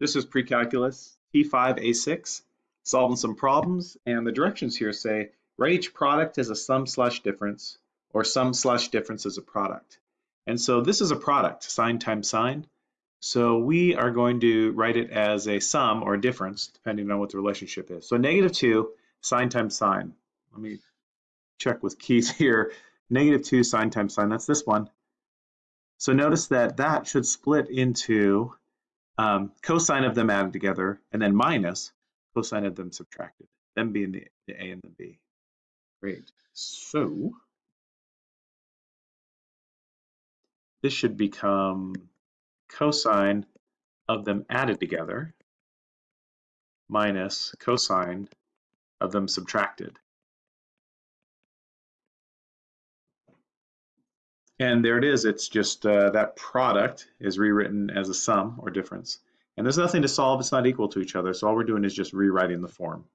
This is pre-calculus T5A6, solving some problems, and the directions here say, write each product as a sum slash difference, or sum slash difference as a product. And so this is a product, sine times sine. So we are going to write it as a sum or a difference, depending on what the relationship is. So negative 2 sine times sine. Let me check with keys here. Negative 2 sine times sine, that's this one. So notice that that should split into um, cosine of them added together, and then minus cosine of them subtracted, them being the, the A and the B. Great. So this should become cosine of them added together minus cosine of them subtracted. And there it is. It's just uh, that product is rewritten as a sum or difference. And there's nothing to solve. It's not equal to each other. So all we're doing is just rewriting the form.